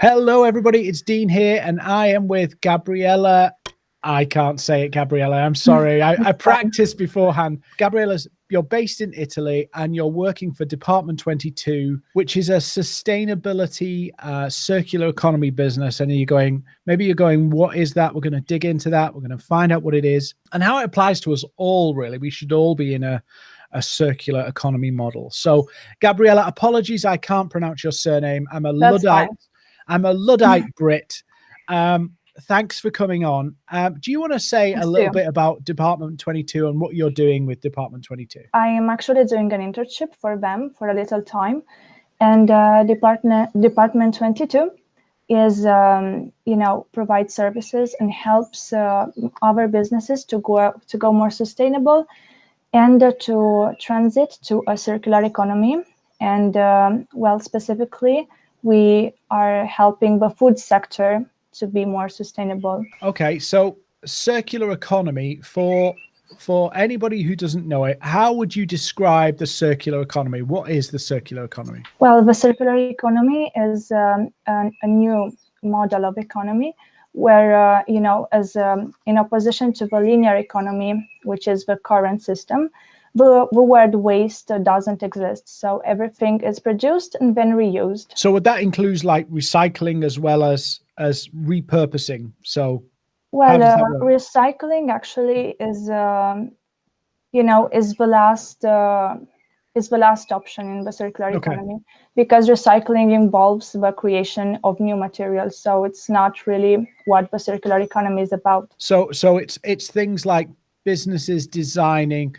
Hello, everybody. It's Dean here, and I am with Gabriella. I can't say it, Gabriella. I'm sorry. I, I practiced beforehand. Gabriella's you're based in Italy and you're working for Department 22, which is a sustainability uh, circular economy business. And you're going, maybe you're going, what is that? We're going to dig into that. We're going to find out what it is and how it applies to us all, really. We should all be in a, a circular economy model. So, Gabriella, apologies, I can't pronounce your surname. I'm a That's Luddite. Fine. I'm a Luddite Brit. Um, thanks for coming on. Um, do you want to say a little bit about Department 22 and what you're doing with Department 22? I am actually doing an internship for them for a little time. And uh, Department, Department 22 is, um, you know, provides services and helps uh, other businesses to go, to go more sustainable and uh, to transit to a circular economy. And um, well, specifically, we are helping the food sector to be more sustainable. Okay, so circular economy for for anybody who doesn't know it, how would you describe the circular economy? What is the circular economy? Well, the circular economy is um, a, a, new model of economy where, uh, you know, as um, in opposition to the linear economy, which is the current system, the, the word waste doesn't exist. So everything is produced and then reused. So would that includes like recycling as well as as repurposing? So well, uh, recycling actually is, um, you know, is the last uh, is the last option in the circular okay. economy because recycling involves the creation of new materials. So it's not really what the circular economy is about. So so it's it's things like businesses designing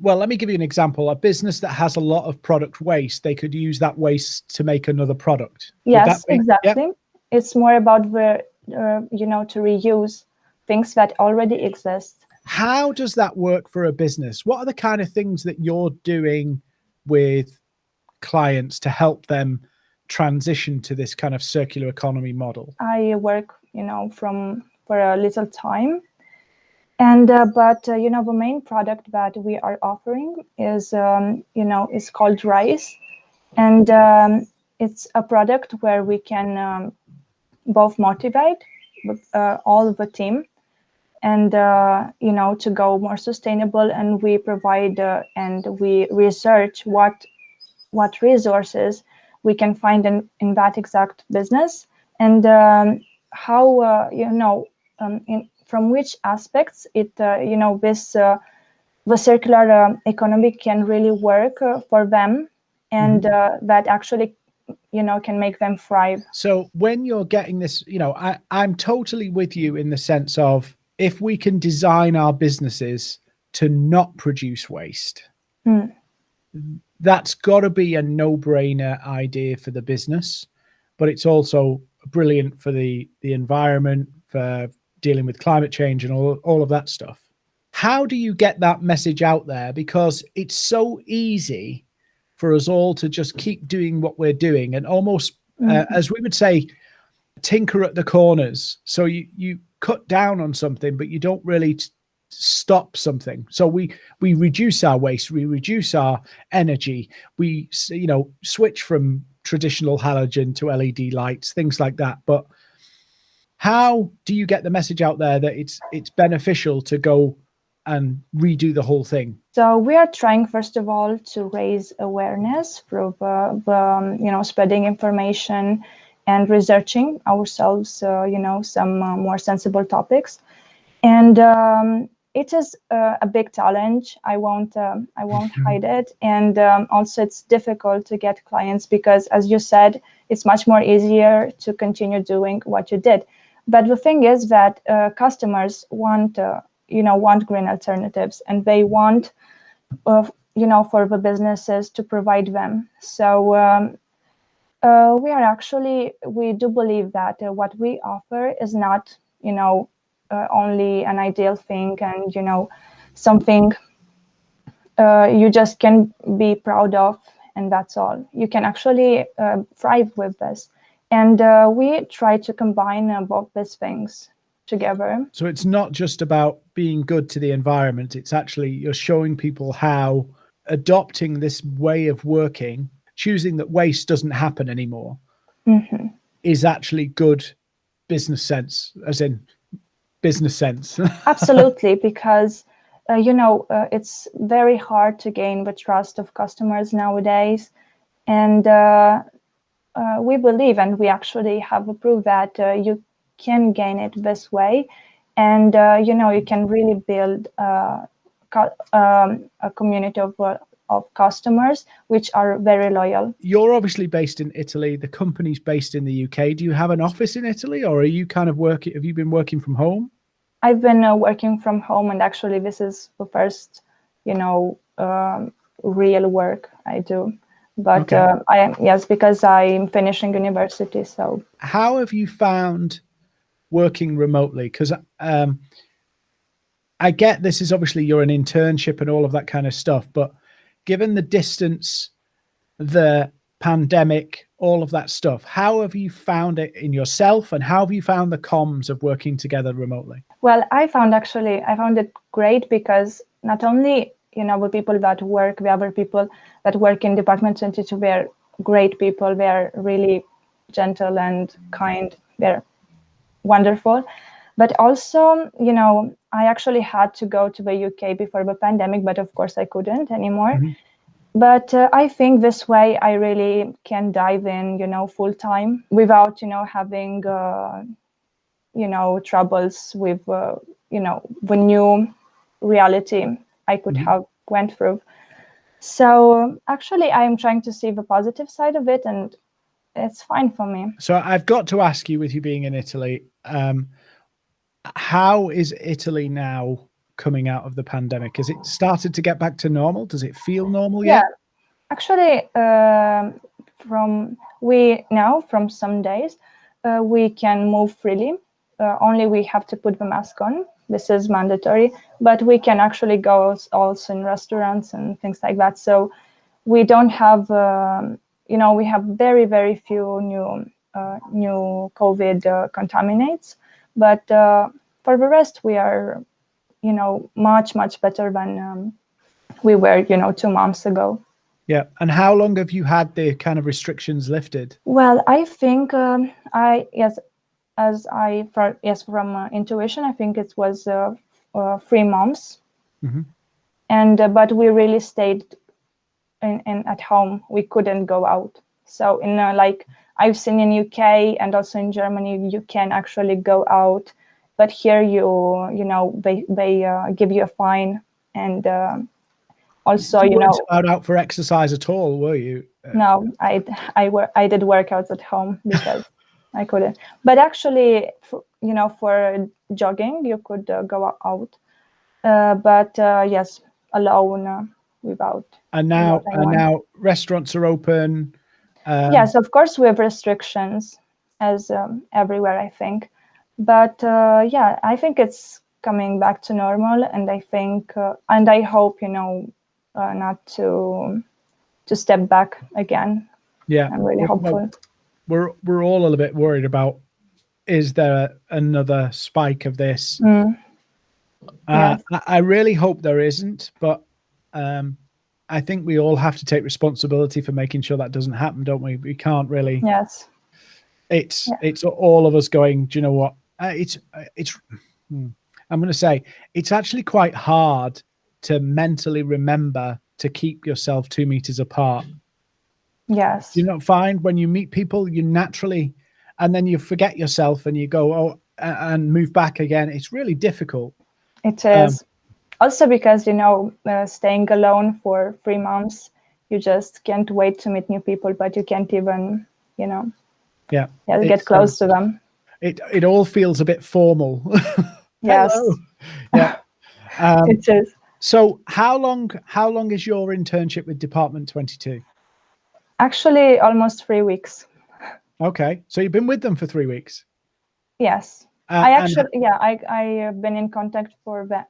well, let me give you an example. A business that has a lot of product waste, they could use that waste to make another product. Yes, exactly. Yep. It's more about the, uh, you know, to reuse things that already exist. How does that work for a business? What are the kind of things that you're doing with clients to help them transition to this kind of circular economy model? I work, you know, from for a little time and uh, but uh, you know the main product that we are offering is um, you know is called rice. And um, it's a product where we can um, both motivate uh, all the team and uh, you know to go more sustainable. And we provide uh, and we research what what resources we can find in, in that exact business. And um, how uh, you know um, in from which aspects it, uh, you know, this uh, the circular uh, economy can really work for them and mm-hmm. that actually you know can make them thrive so when you're getting this you know i i'm totally with you in the sense of if we can design our businesses to not produce waste mm. that's got to be a no-brainer idea for the business but it's also brilliant for the the environment for dealing with climate change and all, all of that stuff. How do you get that message out there? Because it's so easy for us all to just keep doing what we're doing and almost, uh, mm -hmm. uh, as we would say, tinker at the corners. So you, you cut down on something, but you don't really stop something. So we, we reduce our waste, we reduce our energy, we, you know, switch from traditional halogen to LED lights, things like that. But how do you get the message out there that it's it's beneficial to go and redo the whole thing? So we are trying, first of all, to raise awareness through uh, um, you know spreading information and researching ourselves, uh, you know, some uh, more sensible topics, and um, it is uh, a big challenge. I won't um, I won't hide it, and um, also it's difficult to get clients because, as you said, it's much more easier to continue doing what you did but the thing is that uh, customers want, uh, you know, want green alternatives and they want, uh, you know, for the businesses to provide them. So um, uh, we are actually, we do believe that uh, what we offer is not, you know, uh, only an ideal thing and, you know, something you just can be proud of and that's all. You can actually thrive with this. And uh, we try to combine uh, both these things together. So it's not just about being good to the environment, it's actually you're showing people how adopting this way of working, choosing that waste doesn't happen anymore, mm -hmm. is actually good business sense, as in business sense. Absolutely, because uh, you know uh, it's very hard to gain the trust of customers nowadays, and uh, uh we believe, and we actually have proved that uh, you can gain it this way, and uh, you know you can really build um, a community of of customers which are very loyal. You're obviously based in Italy. The company's based in the UK. Do you have an office in Italy, or are you kind of working? Have you been working from home? I've been uh, working from home, and actually, this is the first, you know, um, real work I do. But okay. uh, I am yes, because I'm finishing university. So, how have you found working remotely? Because um, I get this is obviously you're an internship and all of that kind of stuff, but given the distance, the pandemic, all of that stuff, how have you found it in yourself and how have you found the comms of working together remotely? Well, I found actually, I found it great because not only, you know, the people that work, the other people that work in Department 22, they're great people, they're really gentle and kind, they're wonderful. But also, you know, I actually had to go to the UK before the pandemic, but of course I couldn't anymore. Mm-hmm. But uh, I think this way I really can dive in, you know, full time without, you know, having, uh, you know, troubles with, uh, you know, the new reality I could mm-hmm. have went through. So actually, I'm trying to see the positive side of it, and it's fine for me. So I've got to ask you, with you being in Italy, um, how is Italy now coming out of the pandemic? Has it started to get back to normal? Does it feel normal yet? Yeah, actually, uh, from we now from some days uh, we can move freely. Uh, only we have to put the mask on. This is mandatory, but we can actually go also in restaurants and things like that. So we don't have, um, you know, we have very very few new uh, new COVID uh, contaminates but uh, for the rest, we are, you know, much, much better than um, we were, you know, two months ago. Yeah. And how long have you had the kind of restrictions lifted? Well, I think um, I, yes, as I, for, yes, from uh, intuition, I think it was uh, uh, three months. Mm-hmm. And, uh, but we really stayed in, in, at home. We couldn't go out. So in uh, like I've seen in UK and also in Germany, you can actually go out, but here you you know they they uh, give you a fine and also you, you know out for exercise at all, were you? No, I I were I did workouts at home because I couldn't. But actually, for, you know, for jogging, you could uh, go out. Uh, but uh, yes, alone uh, without. And now, and now restaurants are open um, yes, of course, we have restrictions as um, everywhere, I think. But uh, yeah, I think it's coming back to normal, and I think, uh, and I hope, you know, uh, not to to step back again. Yeah, I'm really hopeful. Well, we're we're all a little bit worried about is there another spike of this? Mm. Uh, I, I really hope there isn't, but um, I think we all have to take responsibility for making sure that doesn't happen, don't we? We can't really. Yes. It's yeah. it's all of us going. Do you know what? Uh, it's uh, it's. Hmm, I'm going to say it's actually quite hard to mentally remember to keep yourself two meters apart. Yes. You not find when you meet people, you naturally, and then you forget yourself and you go oh and move back again. It's really difficult. It is. Um, also because you know uh, staying alone for three months you just can't wait to meet new people but you can't even you know. Yeah, yeah get close um, to them. it it all feels a bit formal. Yes. Yeah. Um, it is. so how long how long is your internship with department 22 actually almost three weeks okay so you've been with them for three weeks yes uh, I actually, yeah, I I have been in contact for that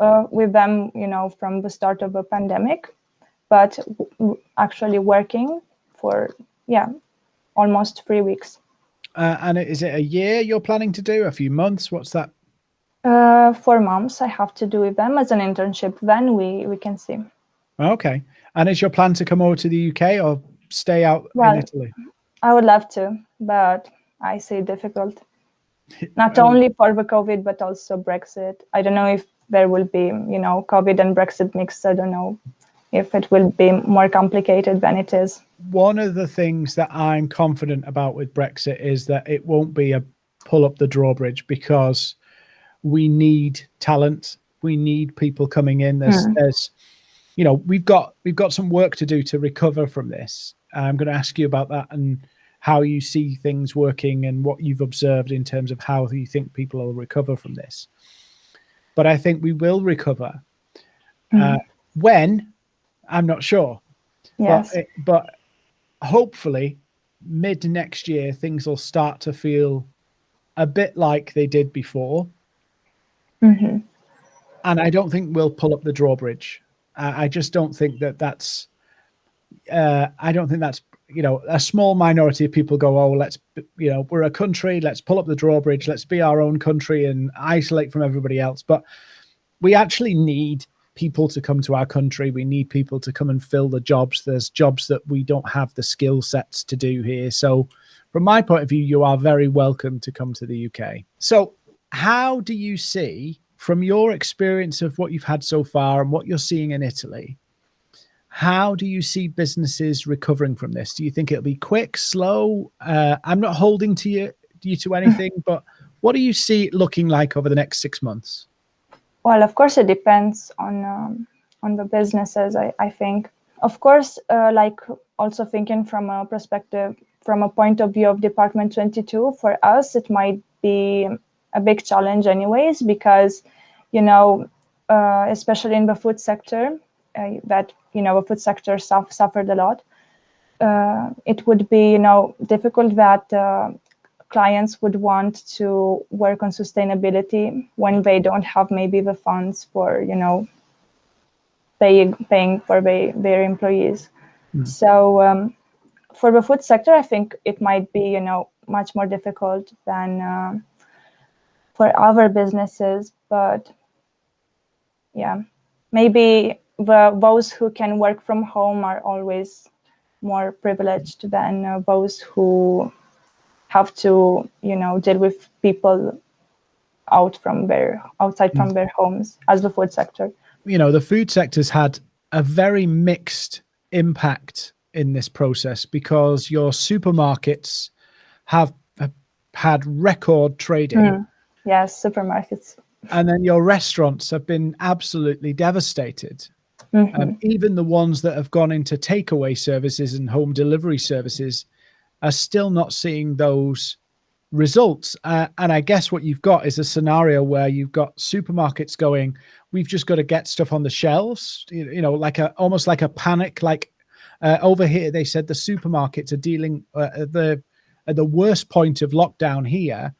uh, with them, you know, from the start of the pandemic, but actually working for yeah, almost three weeks. Uh, and is it a year you're planning to do? A few months? What's that? Uh, four months. I have to do with them as an internship. Then we we can see. Okay. And is your plan to come over to the UK or stay out well, in Italy? I would love to, but I see difficult. Not only for the COVID, but also Brexit. I don't know if there will be, you know, COVID and Brexit mixed. I don't know if it will be more complicated than it is. One of the things that I'm confident about with Brexit is that it won't be a pull up the drawbridge because we need talent. We need people coming in. There's, mm. there's, you know, we've got we've got some work to do to recover from this. I'm going to ask you about that and how you see things working and what you've observed in terms of how you think people will recover from this. But I think we will recover. Mm. Uh, when I'm not sure. Yes. But, but hopefully, mid next year, things will start to feel a bit like they did before. Mm-hmm. And I don't think we'll pull up the drawbridge. I, I just don't think that that's. Uh, I don't think that's you know a small minority of people go oh let's you know we're a country let's pull up the drawbridge let's be our own country and isolate from everybody else but we actually need people to come to our country. We need people to come and fill the jobs. There's jobs that we don't have the skill sets to do here. So, from my point of view, you are very welcome to come to the UK. So, how do you see, from your experience of what you've had so far and what you're seeing in Italy, how do you see businesses recovering from this? Do you think it'll be quick, slow? Uh, I'm not holding to you, you to anything, but what do you see it looking like over the next six months? Well, of course, it depends on um, on the businesses. I, I think, of course, uh, like also thinking from a perspective, from a point of view of Department 22, for us, it might be a big challenge, anyways, because you know, uh, especially in the food sector, uh, that you know, the food sector suffered a lot. Uh, it would be you know difficult that uh, clients would want to work on sustainability when they don't have maybe the funds for you know paying paying for their employees mm. so um, for the food sector i think it might be you know much more difficult than uh, for other businesses but yeah maybe those who can work from home are always more privileged than uh, those who have to you know deal with people out from their outside from mm. their homes as the food sector you know the food sector's had a very mixed impact in this process because your supermarkets have, have had record trading mm. yes supermarkets and then your restaurants have been absolutely devastated mm-hmm. um, even the ones that have gone into takeaway services and home delivery services are still not seeing those results. Uh, and I guess what you've got is a scenario where you've got supermarkets going, we've just got to get stuff on the shelves, you, you know, like a almost like a panic. Like uh, over here, they said the supermarkets are dealing uh, the at the worst point of lockdown here.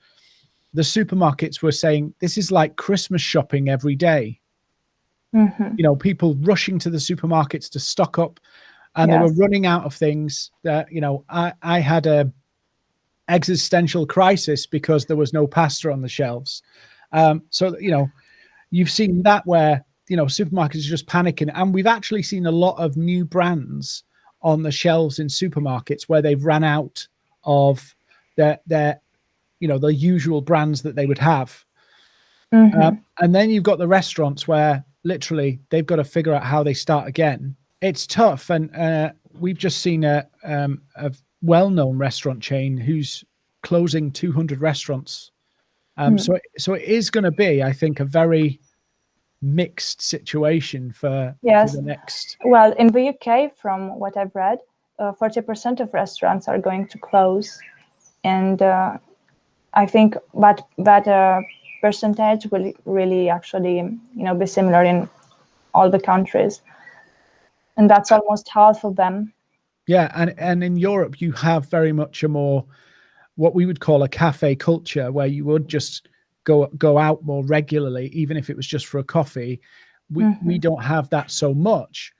The supermarkets were saying this is like Christmas shopping every day. Mm-hmm. You know, people rushing to the supermarkets to stock up and yes. they were running out of things that you know i i had a existential crisis because there was no pasta on the shelves um so you know you've seen that where you know supermarkets are just panicking and we've actually seen a lot of new brands on the shelves in supermarkets where they've ran out of their their you know the usual brands that they would have mm-hmm. um, and then you've got the restaurants where literally they've got to figure out how they start again it's tough, and uh, we've just seen a um, a well-known restaurant chain who's closing 200 restaurants. Um, mm. So, so it is going to be, I think, a very mixed situation for, yes. for the next. Well, in the UK, from what I've read, uh, 40% of restaurants are going to close, and uh, I think that that uh, percentage will really actually, you know, be similar in all the countries and that's almost half of them. Yeah, and and in Europe you have very much a more what we would call a cafe culture where you would just go go out more regularly, even if it was just for a coffee. We mm-hmm. we don't have that so much,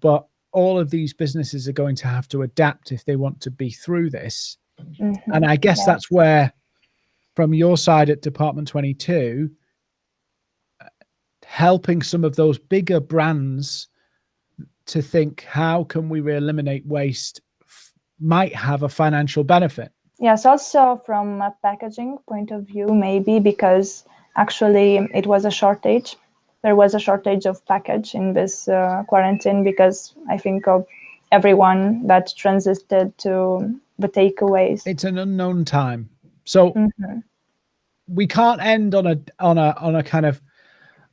but all of these businesses are going to have to adapt if they want to be through this. Mm-hmm. And I guess yeah. that's where, from your side at Department 22, helping some of those bigger brands to think how can we eliminate waste might have a financial benefit. yes, also from a packaging point of view, maybe because actually it was a shortage. There was a shortage of package in this uh, quarantine because I think of everyone that transited to the takeaways. It's an unknown time. So mm -hmm. we can't end on a on a on a kind of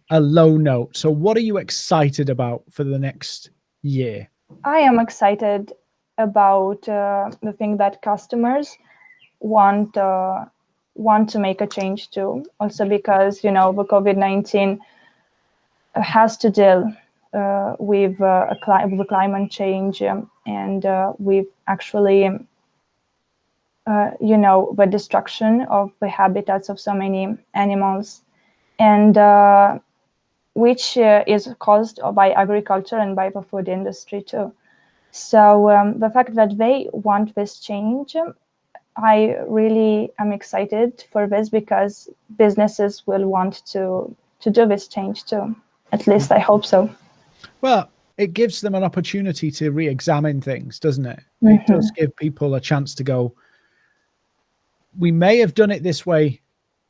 a low note. So what are you excited about for the next year? I am excited about uh, the thing that customers want uh, want to make a change to. Also because you know the COVID nineteen has to deal uh, with uh, a cli with climate change um, and uh, with actually uh, you know the destruction of the habitats of so many animals and which uh, is caused by agriculture and by the food industry too. So um, the fact that they want this change, I really am excited for this because businesses will want to to do this change too. At least I hope so. Well, it gives them an opportunity to re-examine things, doesn't it? Mm -hmm. It does give people a chance to go. We may have done it this way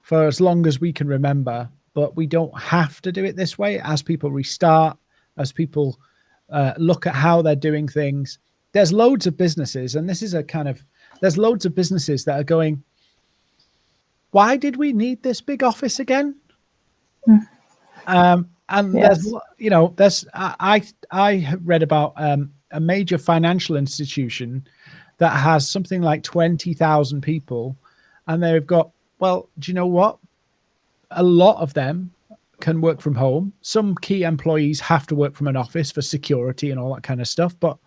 for as long as we can remember, but we don't have to do it this way as people restart, as people uh, look at how they're doing things. There's loads of businesses, and this is a kind of, there's loads of businesses that are going, why did we need this big office again? Mm. Um, and yes. there's, you know, there's, I, I read about um, a major financial institution that has something like 20,000 people and they've got, well, do you know what? a lot of them can work from home. Some key employees have to work from an office for security and all that kind of stuff. But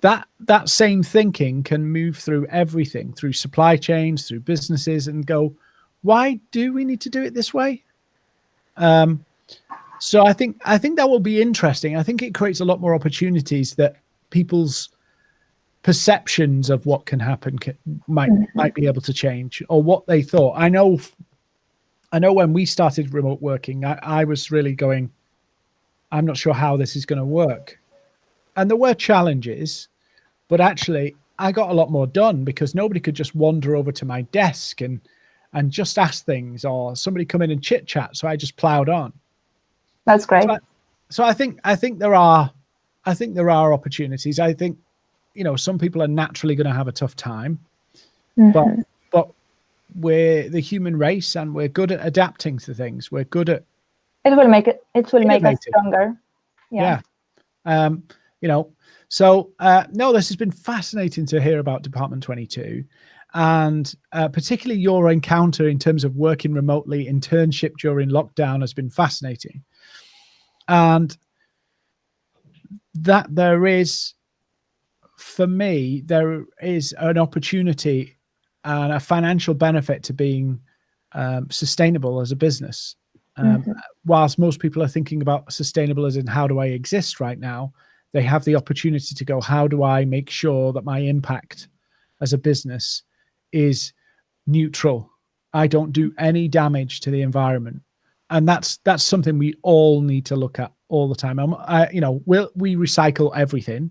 that that same thinking can move through everything, through supply chains, through businesses, and go, why do we need to do it this way? Um, so I think I think that will be interesting. I think it creates a lot more opportunities that people's perceptions of what can happen can, might mm -hmm. might be able to change or what they thought. I know I know when we started remote working, I, I was really going, I'm not sure how this is going to work. And there were challenges, but actually I got a lot more done because nobody could just wander over to my desk and and just ask things or somebody come in and chit chat. So I just plowed on. That's great. So I, so I think I think there are I think there are opportunities. I think, you know, some people are naturally going to have a tough time, mm -hmm. but mm-hmm we're the human race and we're good at adapting to things. We're good at it will make it it will make us stronger. Yeah. yeah. Um, you know, so uh, no, this has been fascinating to hear about Department 22 and uh, particularly your encounter in terms of working remotely, internship during lockdown has been fascinating. And that there is, for me, there is an opportunity and a financial benefit to being um, sustainable as a business. Um, mm -hmm. Whilst most people are thinking about sustainable as in how do I exist right now, they have the opportunity to go, how do I make sure that my impact as a business is neutral? I don't do any damage to the environment. And that's that's something we all need to look at all the time. I, you know, we'll, we recycle everything,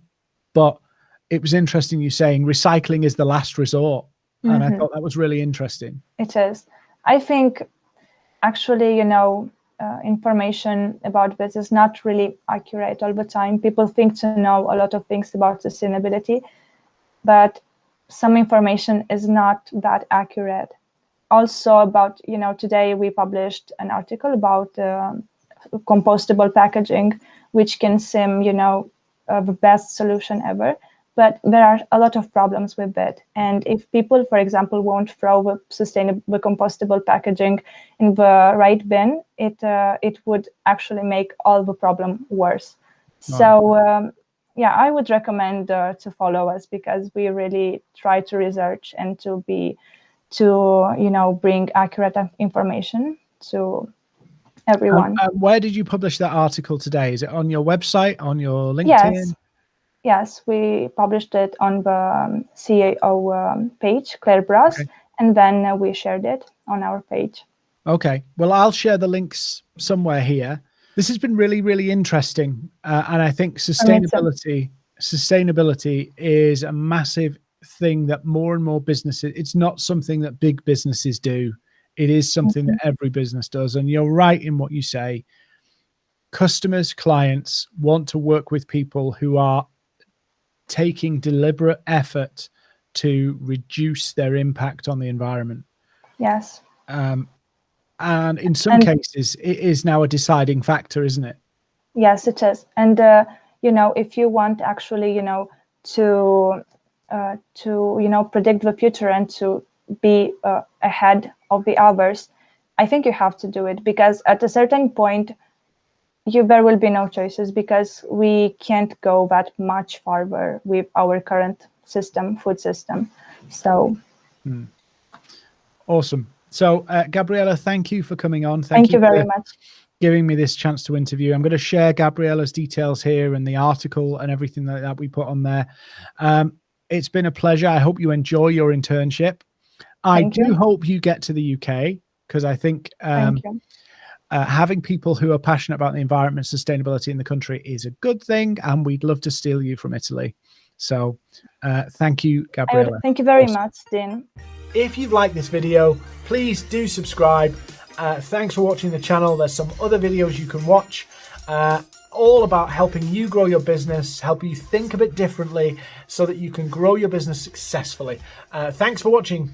but it was interesting you saying recycling is the last resort and mm -hmm. I mm-hmm. thought that was really interesting. It is. I think actually, you know, uh, information about this is not really accurate all the time. People think to know a lot of things about sustainability, but some information is not that accurate. Also about, you know, today we published an article about uh, compostable packaging, which can seem, you know, uh, the best solution ever but there are a lot of problems with it. And if people, for example, won't throw the sustainable compostable packaging in the right bin, it uh, it would actually make all the problem worse. Oh. So um, yeah, I would recommend uh, to follow us because we really try to research and to be to you know bring accurate information to everyone. Um, uh, where did you publish that article today? Is it on your website, on your LinkedIn? Yes, Yes, we published it on the um, CAO um, page, Claire Brass, okay. and then uh, we shared it on our page. Okay. Well, I'll share the links somewhere here. This has been really, really interesting. Uh, and I think sustainability, sustainability is a massive thing that more and more businesses, it's not something that big businesses do. It is something mm-hmm. that every business does. And you're right in what you say. Customers, clients want to work with people who are taking deliberate effort to reduce their impact on the environment. Yes. Um, and in some and, cases, it is now a deciding factor, isn't it? Yes, it is. And uh, you know, if you want actually, you know, to uh, to you know predict the future and to be uh, ahead of the others, I think you have to do it because at a certain point, you there will be no choices because we can't go that much farther with our current system, food system. So. Hmm. Awesome. So, uh, Gabriella, thank you for coming on. Thank, thank you, you, very much. Giving me this chance to interview. I'm going to share Gabriella's details here and the article and everything like that we put on there. Um, it's been a pleasure. I hope you enjoy your internship. I do you. hope you get to the UK because I think um, uh, having people who are passionate about the environment and sustainability in the country is a good thing, and we'd love to steal you from Italy. So, uh, thank you, Gabriella. Thank you very awesome. much, Dean. If you've liked this video, please do subscribe. Uh, thanks for watching the channel. There's some other videos you can watch. Uh, all about helping you grow your business, help you think a bit differently so that you can grow your business successfully. Uh, thanks for watching.